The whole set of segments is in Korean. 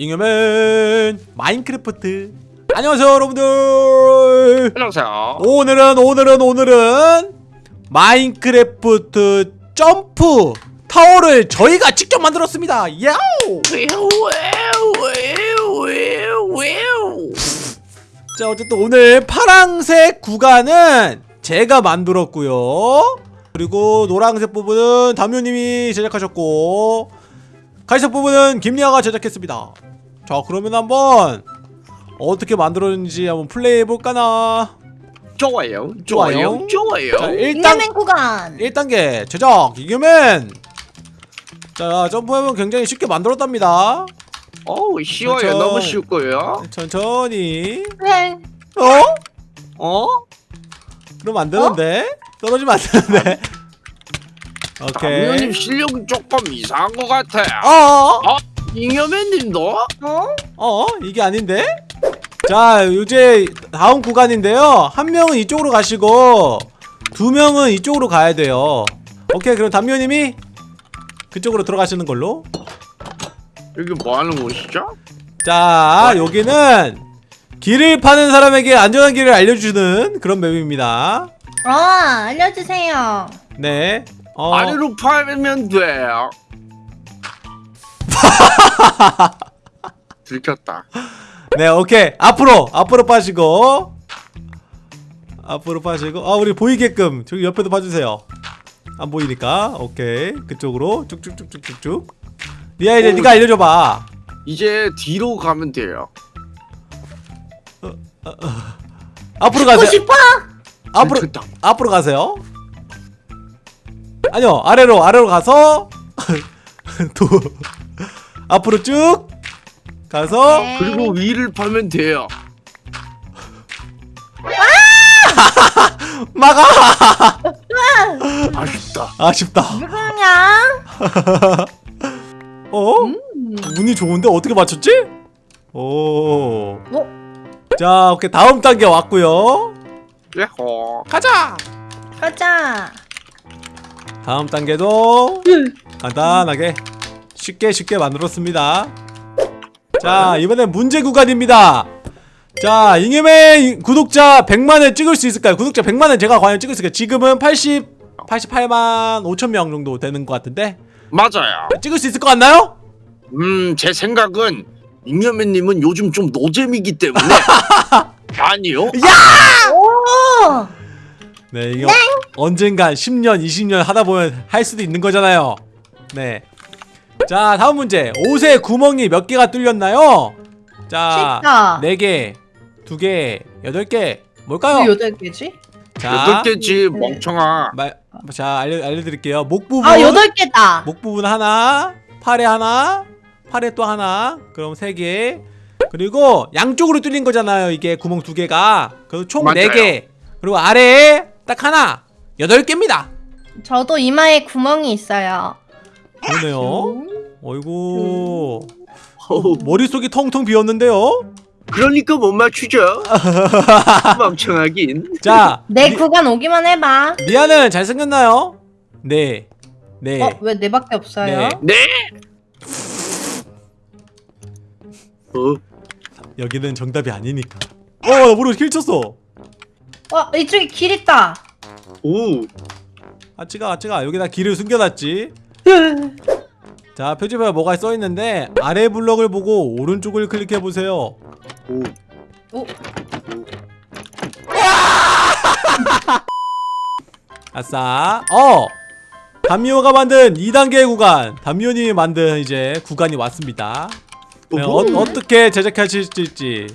잉여맨 마인크래프트. 안녕하세요 여러분들. 안녕하세요. 오늘은 오늘은 오늘은 마인크래프트 점프 타워를 저희가 직접 만들었습니다. 야우 자 어쨌든 오늘 파랑색 구간은 제가 만들었고요. 그리고 노란색 부분은 담요님이 제작하셨고 갈색 부분은 김리아가 제작했습니다 자 그러면 한번 어떻게 만들었는지 한번 플레이 해볼까나 좋아요. 좋아요. 좋아요. 좋아요. 자 1단, 잉여맨 구간 1단계 제작 이겨맨 자 점프하면 굉장히 쉽게 만들었답니다 어우 쉬워요. 그렇죠. 너무 쉬울 거예요. 천천히 네 어? 어? 그러면 안 되는데? 떨어지면 안 되는데 오케이 담요님 실력이 조금 이상한 것 같아요. 어? 잉여맨님도? 어? 어? 이게 아닌데? 자 이제 다음 구간인데요 한 명은 이쪽으로 가시고 두 명은 이쪽으로 가야 돼요 오케이 그럼 담요님이 그쪽으로 들어가시는 걸로 여기 뭐 하는 곳이죠? 자 여기는 길을 파는 사람에게 안전한 길을 알려주는 그런 맵입니다 어 알려주세요 네 어, 아래로 팔면 돼요. 들켰다. 네 오케이 앞으로 앞으로 빠지고 앞으로 빠지고 아 우리 보이게끔 저기 옆에도 봐주세요 안 보이니까 오케이 그쪽으로 쭉쭉쭉쭉쭉쭉 리아 이제 오. 네가 알려줘봐 이제 뒤로 가면 돼요. 앞으로 듣고 가세요 싶어? 앞으로 들켰다. 앞으로 가세요 아니요 아래로 아래로 가서 도 앞으로 쭉 가서 네. 그리고 위를 팔면 돼요. 막아 아쉽다. 아쉽다 왜 그러냐 어? 운이 좋은데 어떻게 맞췄지? 오. 자, 오케이 다음 단계 왔고요. 예호. 가자. 가자 다음 단계도 간단하게 쉽게 쉽게 만들었습니다. 자, 이번엔 문제 구간입니다. 자, 잉여맨 구독자 100만을 찍을 수 있을까요? 구독자 100만을 제가 과연 찍을 수 있을까요? 지금은 80 88만 5천 명 정도 되는 것 같은데 맞아요. 찍을 수 있을 것 같나요? 음, 제 생각은 잉여맨님은 요즘 좀 노잼이기 때문에 아니요. 오 네, 이거 언젠간 10년, 20년 하다 보면 할 수도 있는 거잖아요. 네. 자, 다음 문제. 옷에 구멍이 몇 개가 뚫렸나요? 자, 쉽다 4개, 2개, 8개. 뭘까요? 왜 여덟 개지? 자, 여덟 개지 네. 멍청아. 말, 자, 알려, 알려드릴게요. 목 부분. 아 여덟 개다 목 부분 하나, 팔에 하나, 팔에 또 하나. 그럼 3개. 그리고 양쪽으로 뚫린 거잖아요. 이게 구멍 두 개가. 그래서 총 맞아요. 4개. 그리고 아래에 딱 하나. 8개입니다. 저도 이마에 구멍이 있어요 그러네요. 어이구. 어우, 머릿속이 텅텅 비었는데요. 그러니까 못 맞추죠. 멍청하긴. 자, 내 리, 구간 오기만 해봐 리아는 잘생겼나요? 네. 네. 어? 왜내 밖에 없어요? 네. 네. 어, 여기는 정답이 아니니까. 어, 나 모르고 킬 쳤어. 어 이쪽에 길 있다 오, 아, 찌가, 아, 찌가. 여기다 길을 숨겨놨지. 자, 표지판에 뭐가 써있는데, 아래 블럭을 보고 오른쪽을 클릭해보세요. 오. 오. 아싸. 어! 담미호가 만든 2단계 구간. 담미호님이 만든 이제 구간이 왔습니다. 네, 어. 어떻게 제작하실지.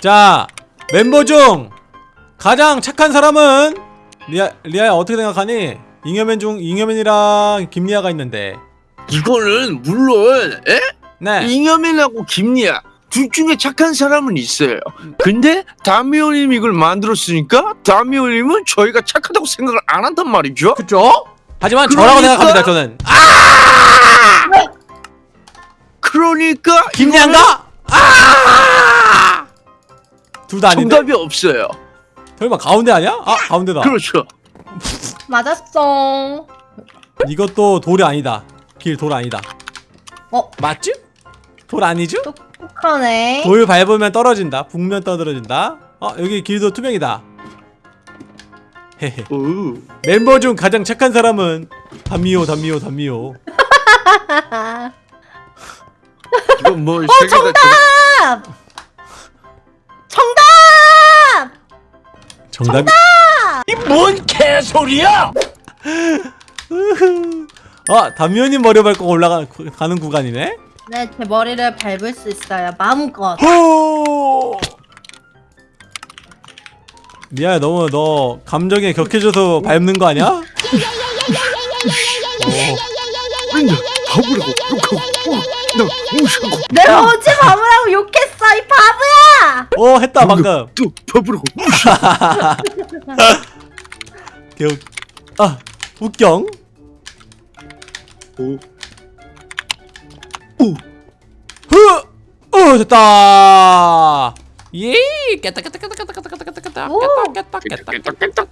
자, 멤버 중 가장 착한 사람은 리아, 리아야 어떻게 생각하니? 잉여맨 중 잉여맨이랑 김리아가 있는데. 이거는 물론 에? 네. 잉여맨하고 김리아 둘 중에 착한 사람은 있어요. 근데 다미오님 이걸 만들었으니까 다미오님은 저희가 착하다고 생각을 안 한단 말이죠. 그쵸? 하지만 저라고 그러니까- 생각합니다, 저는. 아! 그러니까 김리아인가? 아! 둘다 아닌데? 정답이 없어요. 설마 가운데 아니야? 아, 가운데다. 그렇죠. 맞았어 이것도 돌이 아니다. 길 돌 아니다. 어? 맞지? 돌 아니죠? 똑똑하네. 돌 밟으면 떨어진다 북면 떨어진다 어 여기 길도 투명이다 헤헤 오. 멤버 중 가장 착한 사람은 담미호 담미호 담미호 이건 뭐 어, 세계가 정답! 정답! 정답 이 뭔 개소리야? 어 담미호님 머리 밟고 올라가는 구간이네 네, 제 머리를 밟을 수 있어요. 마음껏. 호 미아야 너무 너 감정에 격해져서 밟는 거 아니야? 어, 바보라고 욕하고 어, 나 무시하고 내가 어제 바보라고 욕했어, 이 바보야! 어 했다 방금 또 바보라고 개웃 아 웃경 오. 흐! 어 됐다 예 깼다 깼다 깼다 깼다 깼다 깼다 깼다 오. 깼다 깼다 깼다 깼다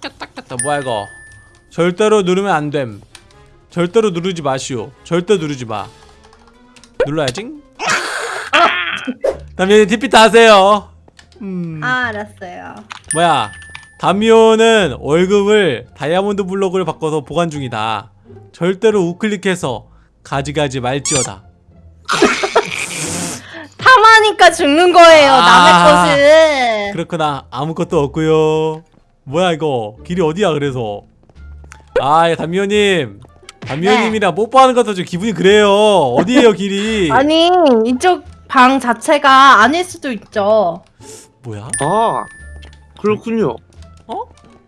깼다 깼다 뭐야 이거 절대로 누르면 안됨 절대로 누르지 마시오 절대 누르지 마 눌러야지 담요님 TP 다 하세요 음. 아, 알았어요. 뭐야 담요는 월급을 다이아몬드 블록을 바꿔서 보관 중이다. 절대로 우클릭해서 가져가지 말지어다. 탐하니까 죽는 거예요, 아. 남의 것을. 그렇구나. 아무것도 없고요. 뭐야 이거. 길이 어디야 그래서? 아 담요님. 담요님이랑 뽀뽀하는 것도 좀 기분이 그래요. 어디에요 길이? 아니, 이쪽 방 자체가 아닐 수도 있죠. 뭐야? 아 그렇군요. 어?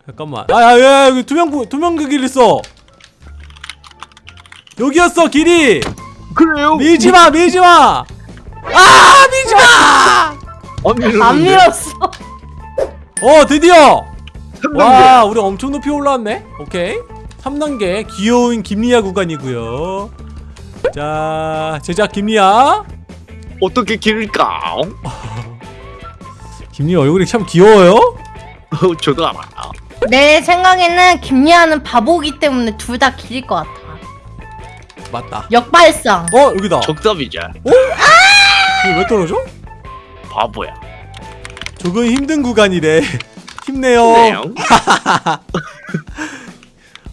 잠깐만. 아야야 여기 투명 부- 투명 그 길 있어. 여기였어 길이. 그래요? 밀지 마 밀지 마. 아 밀지마! 안 밀었는데. 안 밀었어. 어 드디어. 3단계. 와 우리 엄청 높이 올라왔네. 오케이. 3단계. 귀여운 김리아 구간이고요. 자 제작 김리아. 어떻게 기를까? 김리아 얼굴이 참 귀여워요? 어, 저도 알아요 내 생각에는 김리아는 바보기 때문에 둘 다 길일 것 같아. 맞다. 역발상. 어 여기다. 정답이죠 이거 왜 떨어져? 바보야. 조금 힘든 구간이래. 힘내요.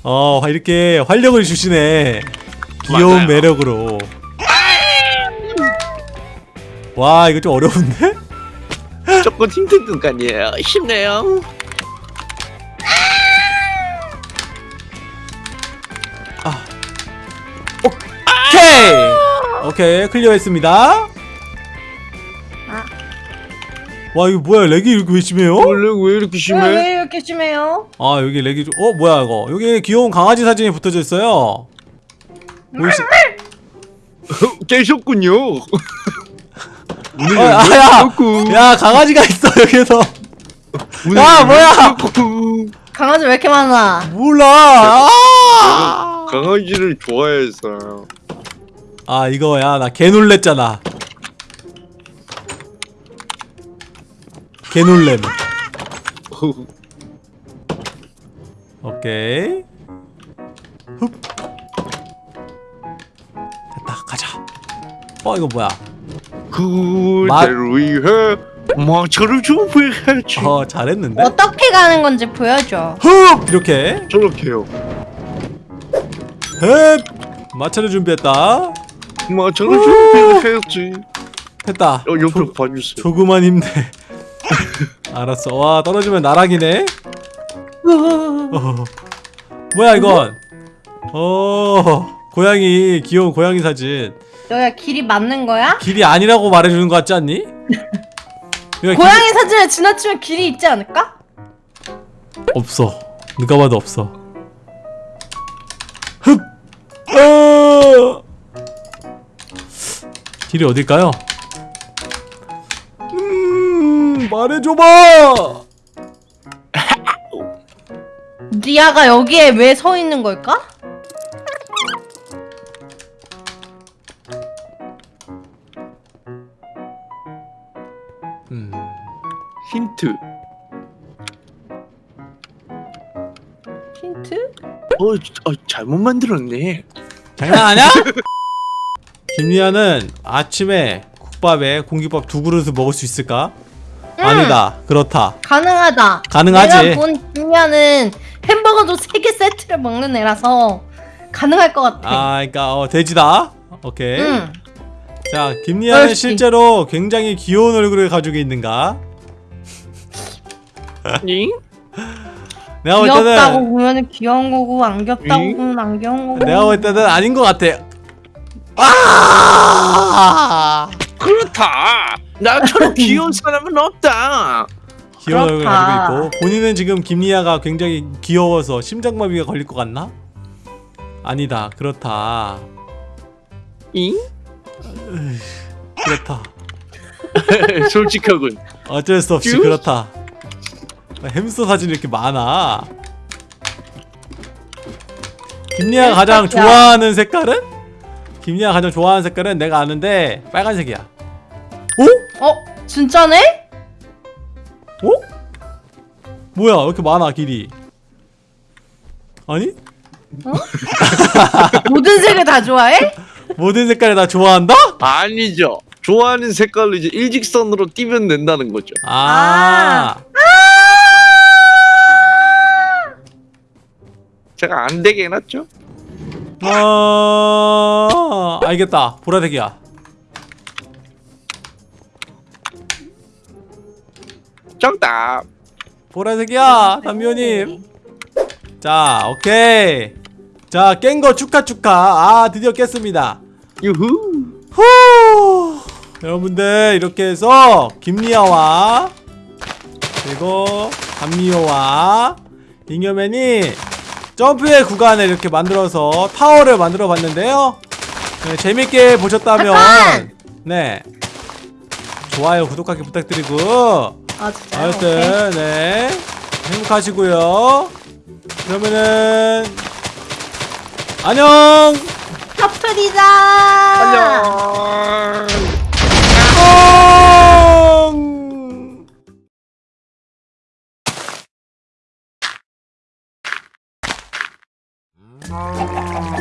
어 이렇게 활력을 주시네. 귀여운 맞아요. 매력으로. 와 이거 좀 어려운데? 조금 힘든 순간이에요. 힘내요. 오케이. 오케이 클리어했습니다. 아. 와 이거 뭐야? 렉이 이렇게 왜 심해요? 원래 왜 이렇게 심해? 왜, 왜 이렇게 심해요? 아 여기 렉이 좀... 어 뭐야 이거? 여기 귀여운 강아지 사진이 붙어져 있어요. 보이시... 깨셨군요 어, 아, 야! 야 강아지가 있어 여기서. 야, 뭐야! 강아지 왜 이렇게 많아? 몰라. 아! 강아지를 좋아해서 아 이거 야 나 개 놀랬잖아. 개 놀램. 오케이. 흡. 됐다 가자. 어 이거 뭐야 그대를 위해 마차를 준비했지. 어 잘했는데? 어떻게 가는 건지 보여줘. 흡! 이렇게. 저렇게요. 흡! 마차를 준비했다. 마차를 준비했지. 됐다. 어, 옆으로 조, 봐주세요. 조그만 힘내. 알았어. 와 떨어지면 나락이네. 어. 뭐야 이건? 어 고양이 귀여운 고양이 사진 여기가 길이 맞는 거야? 길이 아니라고 말해주는 거 같지 않니? 고양이 사진을 지나치면 길이 있지 않을까? 길이 없어 누가 봐도 없어 흡 어! 길이 어딜까요? 음 말해줘봐 리아가 여기에 왜 서 있는 걸까? 힌트 힌트? 어, 아, 잘못 만들었네 장난하냐? 김리아는 아침에 국밥에 공깃밥 두 그릇을 먹을 수 있을까? 음. 아니다. 그렇다. 가능하다. 가능하지. 내가 본 김미아는 햄버거도 3개 세트를 먹는 애라서 가능할 것 같아. 아, 그러니까 어, 돼지다. 오케이. 응. 자, 김리아는. 실제로 굉장히 귀여운 얼굴을 가지고 있는가? 잉? 내가 볼 귀엽다고 때는 보면 귀여운 거고 안 귀엽다고 응? 보면 안 귀여운 거고. 내가 볼 때는 아닌 것 같아. 아! 그렇다. 나처럼 귀여운 사람은 없다. 귀여운 그렇다. 가지고 있고 본인은 지금 김리아가 굉장히 귀여워서 심장마비가 걸릴 것 같나? 아니다. 그렇다. 잉? 그렇다. 솔직하군. 어쩔 수 없이 큐? 그렇다. 햄스터 사진이 이렇게 많아. 김리아가 가장. 좋아하는 색깔은? 김리아가 가장 좋아하는 색깔은 내가 아는데 빨간색이야. 오? 어? 진짜네? 어? 뭐야? 왜 이렇게 많아 길이? 아니? 모든 색을 다 좋아해? 모든 색깔을 다 좋아한다? 아니죠. 좋아하는 색깔로 이제 일직선으로 띄면 된다는 거죠. 아. 제가 안 되게 해놨죠. 아. 알겠다. 보라색이야. 정답. 보라색이야. 담비오님. 자, 오케이. 자, 깬 거 축하 축하. 아, 드디어 깼습니다. 유후. 후. 여러분들 이렇게 해서 김리아와 그리고 감미호와 잉여맨이 점프의 구간을 이렇게 만들어서 타워를 만들어 봤는데요. 네, 재밌게 보셨다면 잠깐! 네 좋아요 구독하기 부탁드리고 아 진짜요? 하여튼 네 행복하시고요. 그러면은 안녕. 커플이다. 안녕. 안녕. Oh.